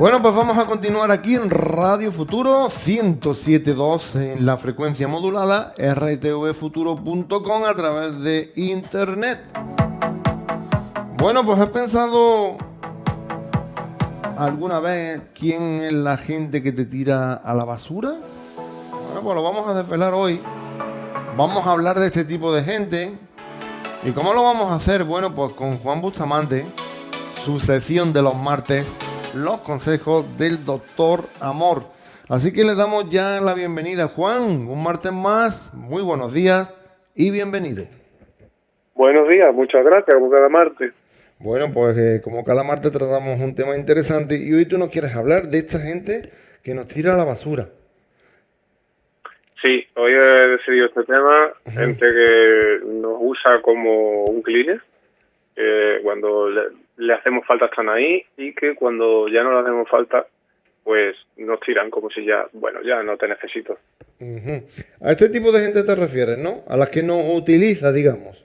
Bueno, pues vamos a continuar aquí en Radio Futuro 107.2 en la frecuencia modulada rtvfuturo.com a través de internet. Bueno, pues has pensado alguna vez quién es la gente que te tira a la basura? Bueno, pues lo vamos a desvelar hoy. Vamos a hablar de este tipo de gente. ¿Y cómo lo vamos a hacer? Bueno, pues con Juan Bustamante, su sesión de los martes los consejos del doctor Amor. Así que le damos ya la bienvenida. Juan, un martes más, muy buenos días y bienvenido. Buenos días, muchas gracias, como cada martes. Bueno, pues eh, como cada martes tratamos un tema interesante y hoy tú nos quieres hablar de esta gente que nos tira a la basura. Sí, hoy he decidido este tema, gente que nos usa como un cleaner, que cuando le, hacemos falta están ahí y que cuando ya no le hacemos falta, pues nos tiran como si ya, bueno, ya no te necesito. A este tipo de gente te refieres, ¿no? A las que no utiliza, digamos.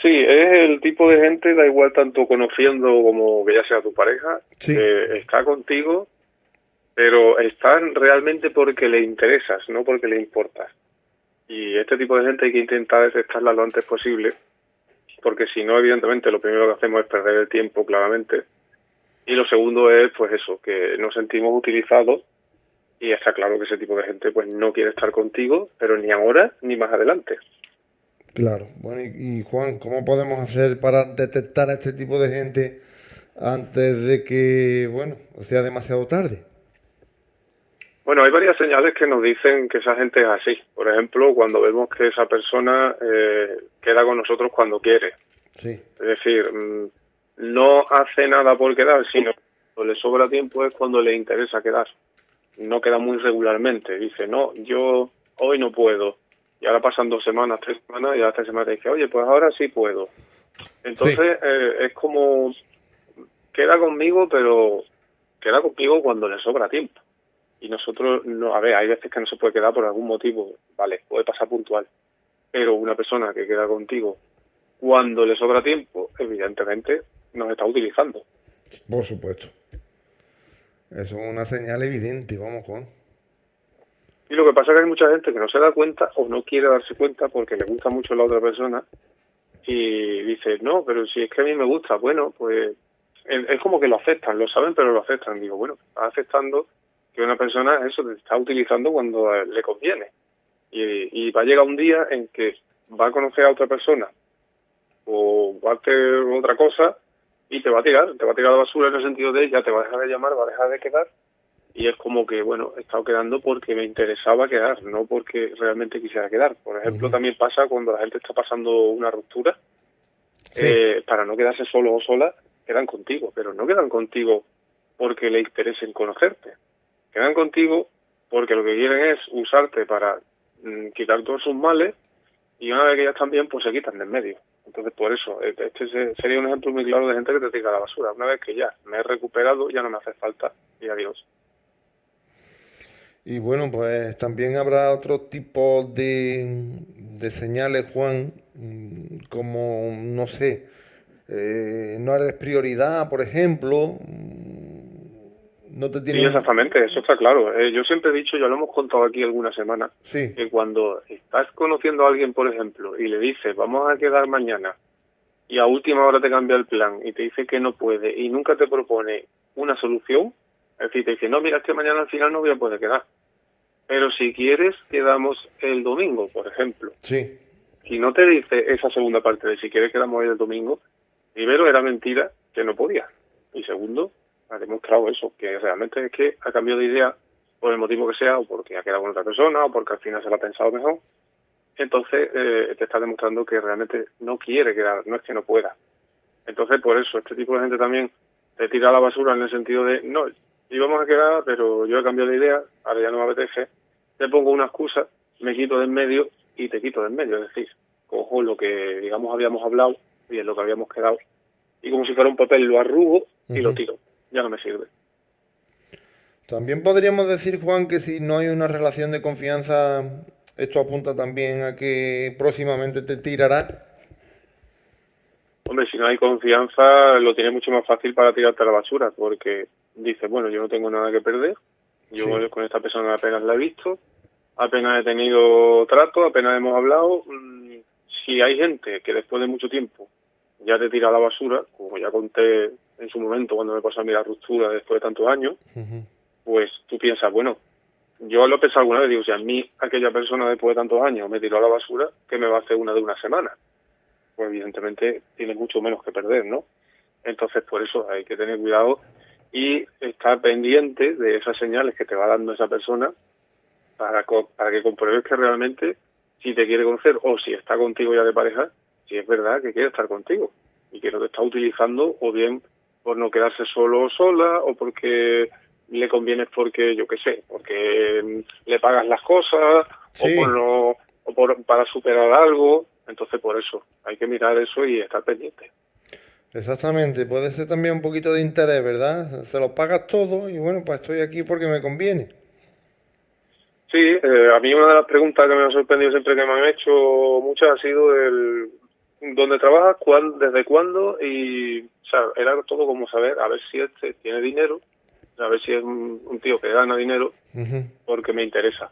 Sí, es el tipo de gente, da igual tanto conociendo como que ya sea tu pareja, que está contigo, pero están realmente porque le interesas, no porque le importas. Y este tipo de gente hay que intentar detectarla lo antes posible porque si no, evidentemente, lo primero que hacemos es perder el tiempo, claramente. Y lo segundo es, pues eso, que nos sentimos utilizados y está claro que ese tipo de gente pues no quiere estar contigo, pero ni ahora ni más adelante. Claro. Bueno, y, Juan, ¿cómo podemos hacer para detectar a este tipo de gente antes de que, bueno, sea demasiado tarde? Bueno, hay varias señales que nos dicen que esa gente es así. Por ejemplo, cuando vemos que esa persona eh, queda con nosotros cuando quiere. Sí. Es decir, mm, no hace nada por quedar, sino cuando le sobra tiempo es cuando le interesa quedar. No queda muy regularmente. Dice, no, yo hoy no puedo. Y ahora pasan dos semanas, tres semanas, y a esta semana dice, oye, pues ahora sí puedo. Entonces eh, es como, queda conmigo, pero queda conmigo cuando le sobra tiempo y nosotros, no, a ver, hay veces que no se puede quedar por algún motivo, vale, puede pasar puntual, pero una persona que queda contigo cuando le sobra tiempo, evidentemente nos está utilizando. Por supuesto. Eso es una señal evidente, vamos, Juan. Y lo que pasa es que hay mucha gente que no se da cuenta o no quiere darse cuenta porque le gusta mucho la otra persona y dice, no, pero si es que a mí me gusta, bueno, pues es como que lo aceptan, lo saben, pero lo aceptan. Digo, bueno, está aceptando que una persona eso te está utilizando cuando le conviene. Y, va a llegar un día en que va a conocer a otra persona o va a hacer otra cosa y te va a tirar, te va a tirar la basura en el sentido de ya te va a dejar de llamar, va a dejar de quedar y es como que, bueno, he estado quedando porque me interesaba quedar, no porque realmente quisiera quedar. Por ejemplo, también pasa cuando la gente está pasando una ruptura, eh, para no quedarse solo o sola, quedan contigo, pero no quedan contigo porque le interesen conocerte quedan contigo porque lo que quieren es usarte para mm, quitar todos sus males y una vez que ya están bien, pues se quitan de en medio. Entonces, por eso, e-, este sería un ejemplo muy claro de gente que te tira la basura. Una vez que ya me he recuperado, ya no me hace falta y adiós. Y bueno, pues también habrá otro tipo de, de señales, Juan, mm, como, no sé, eh, no eres prioridad, por ejemplo, no te Sí, exactamente, eso está claro. Eh, yo siempre he dicho, ya lo hemos contado aquí alguna semana, que cuando estás conociendo a alguien, por ejemplo, y le dices, vamos a quedar mañana, y a última hora te cambia el plan y te dice que no puede y nunca te propone una solución, es decir, te dice, no, mira, es que mañana al final no voy a poder quedar. Pero si quieres, quedamos el domingo, por ejemplo. Sí. Si no te dice esa segunda parte de si quieres quedamos hoy el domingo, primero era mentira que no podía. Y segundo, ha demostrado eso, que realmente es que ha cambiado de idea por el motivo que sea, o porque ha quedado con otra persona, o porque al final se lo ha pensado mejor. Entonces eh, te está demostrando que realmente no quiere quedar, no es que no pueda. Entonces, por eso, este tipo de gente también te tira la basura en el sentido de, no, íbamos a quedar, pero yo he cambiado de idea, ahora ya no me apetece, te pongo una excusa, me quito de en medio y te quito de en medio. Es decir, cojo lo que, digamos, habíamos hablado y es lo que habíamos quedado, y como si fuera un papel lo arrugo y lo tiro ya no me sirve. También podríamos decir, Juan, que si no hay una relación de confianza, esto apunta también a que próximamente te tirará. Hombre, si no hay confianza, lo tiene mucho más fácil para tirarte a la basura, porque dice, bueno, yo no tengo nada que perder, yo con esta persona apenas la he visto, apenas he tenido trato, apenas hemos hablado. Mm, si hay gente que después de mucho tiempo ya te tira a la basura, como ya conté en su momento cuando me pasó a mí la ruptura después de tantos años, pues tú piensas, bueno, yo lo he pensado alguna vez, digo, si a mí aquella persona después de tantos años me tiró a la basura, ¿qué me va a hacer una de una semana? Pues evidentemente tiene mucho menos que perder, ¿no? Entonces por eso hay que tener cuidado y estar pendiente de esas señales que te va dando esa persona para, para que compruebes que realmente si te quiere conocer o si está contigo ya de pareja, si es verdad que quiere estar contigo y que no te está utilizando o bien por no quedarse solo o sola o porque le conviene porque, yo qué sé, porque le pagas las cosas o, por no, o por, para superar algo. Entonces, por eso, hay que mirar eso y estar pendiente. Exactamente, puede ser también un poquito de interés, ¿verdad? Se lo pagas todo y bueno, pues estoy aquí porque me conviene. Sí, eh, a mí una de las preguntas que me ha sorprendido siempre que me han hecho muchas ha sido el dónde trabajas, cuándo, desde cuándo y o sea, era todo como saber a ver si este tiene dinero a ver si es un, tío que gana dinero, porque me interesa.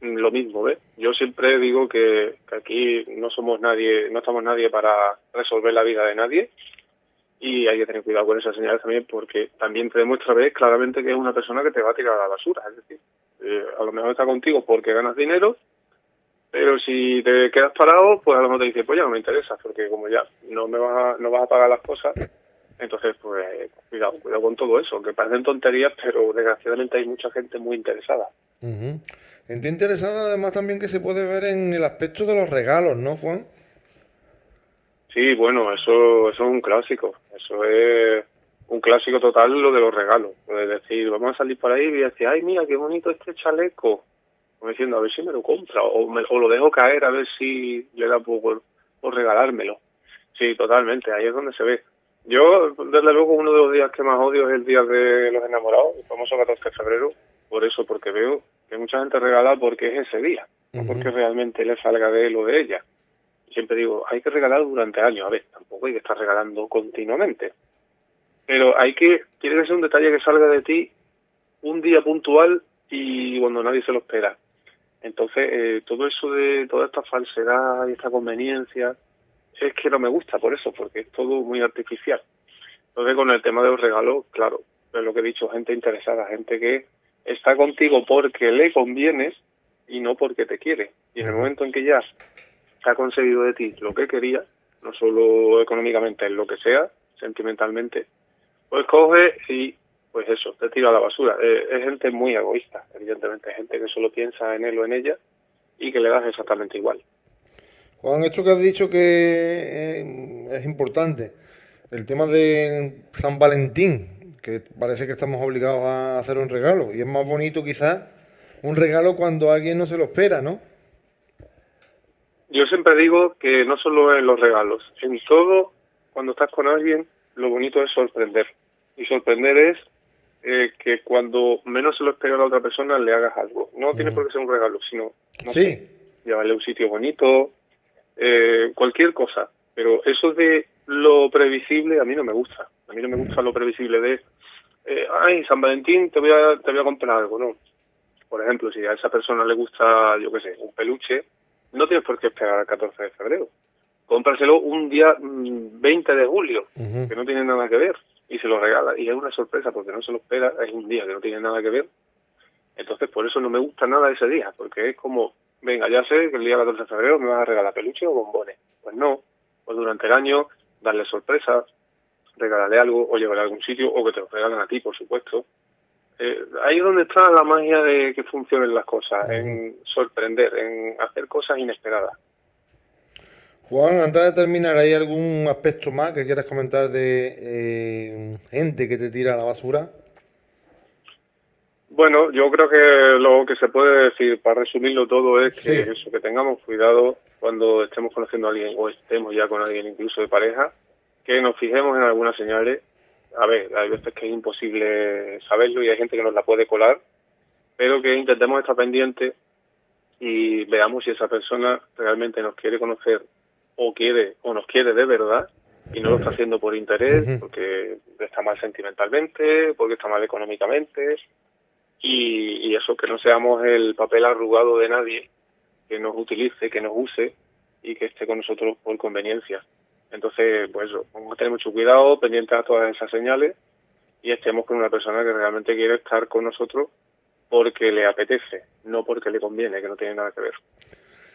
Lo mismo, ¿ves? Yo siempre digo que, aquí no somos nadie, no estamos nadie para resolver la vida de nadie y hay que tener cuidado con esas señales también porque también te demuestra ¿ves? claramente que es una persona que te va a tirar a la basura. Es decir, eh, a lo mejor está contigo porque ganas dinero, pero si te quedas parado, pues a lo mejor te dice, pues ya no me interesa, porque como ya no me vas no vas a pagar las cosas, entonces, pues cuidado, cuidado con todo eso, que parecen tonterías, pero desgraciadamente hay mucha gente muy interesada. Gente interesada además también que se puede ver en el aspecto de los regalos, ¿no, Juan? Sí, bueno, eso, eso es un clásico, eso es un clásico total lo de los regalos. Es decir, vamos a salir por ahí y decir, ay, mira, qué bonito este chaleco. Como diciendo, a ver si me lo compra o, me, o lo dejo caer a ver si le da por, por regalármelo. Sí, totalmente, ahí es donde se ve. Yo, desde luego, uno de los días que más odio es el día de los enamorados, el famoso 14 de febrero, por eso, porque veo que mucha gente regala porque es ese día, no porque realmente le salga de él o de ella. Siempre digo, hay que regalar durante años, a ver, tampoco hay que estar regalando continuamente. Pero hay que, tiene que ser un detalle que salga de ti un día puntual y cuando nadie se lo espera. Entonces, eh, todo eso de toda esta falsedad y esta conveniencia, es que no me gusta por eso, porque es todo muy artificial. Entonces, con el tema de los regalos, claro, es lo que he dicho, gente interesada, gente que está contigo porque le convienes y no porque te quiere. Y en el momento en que ya ha conseguido de ti lo que quería, no solo económicamente, en lo que sea, sentimentalmente, pues coge y, pues eso, te tira a la basura. Eh, es gente muy egoísta, evidentemente, gente que solo piensa en él o en ella y que le das exactamente igual. Juan, esto que has dicho que eh, es importante, el tema de San Valentín, que parece que estamos obligados a hacer un regalo, y es más bonito quizás un regalo cuando alguien no se lo espera, ¿no? Yo siempre digo que no solo en los regalos, en todo, cuando estás con alguien, lo bonito es sorprender. Y sorprender es eh, que cuando menos se lo espera a la otra persona le hagas algo. No tiene por qué ser un regalo, sino no sí. llevarle a un sitio bonito, eh, cualquier cosa. Pero eso de lo previsible a mí no me gusta. A mí no me gusta lo previsible de, eh, ay, San Valentín te voy, a, te voy a comprar algo, ¿no? Por ejemplo, si a esa persona le gusta, yo qué sé, un peluche, no tienes por qué esperar al 14 de febrero. Cómpraselo un día 20 mm, de julio, que no tiene nada que ver, y se lo regala. Y es una sorpresa porque no se lo espera, es un día que no tiene nada que ver. Entonces, por eso no me gusta nada ese día, porque es como, venga, ya sé que el día 14 de febrero me vas a regalar peluche o bombones. Pues no, pues durante el año darle sorpresas, regalarle algo o llevarle a algún sitio o que te lo regalen a ti, por supuesto. Eh, ahí es donde está la magia de que funcionen las cosas, en sorprender, en hacer cosas inesperadas. Juan, antes de terminar, ¿hay algún aspecto más que quieras comentar de eh, gente que te tira a la basura? Bueno, yo creo que lo que se puede decir, para resumirlo todo, es que eso, que tengamos cuidado cuando estemos conociendo a alguien o estemos ya con alguien incluso de pareja, que nos fijemos en algunas señales. A ver, hay veces que es imposible saberlo y hay gente que nos la puede colar, pero que intentemos estar pendientes y veamos si esa persona realmente nos quiere conocer o quiere o nos quiere de verdad y no lo está haciendo por interés, porque está mal sentimentalmente, porque está mal económicamente y, y eso, que no seamos el papel arrugado de nadie que nos utilice, que nos use y que esté con nosotros por conveniencia. Entonces, pues vamos a tener mucho cuidado, pendientes a todas esas señales y estemos con una persona que realmente quiere estar con nosotros porque le apetece, no porque le conviene, que no tiene nada que ver.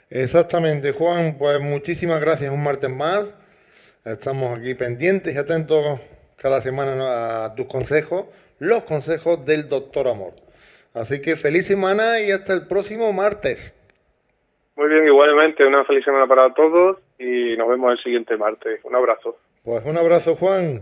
Exactamente, Juan, pues muchísimas gracias un martes más. Estamos aquí pendientes y atentos cada semana a tus consejos, los consejos del doctor Amor. Así que feliz semana y hasta el próximo martes. Muy bien, igualmente, una feliz semana para todos y nos vemos el siguiente martes. Un abrazo. Pues un abrazo, Juan.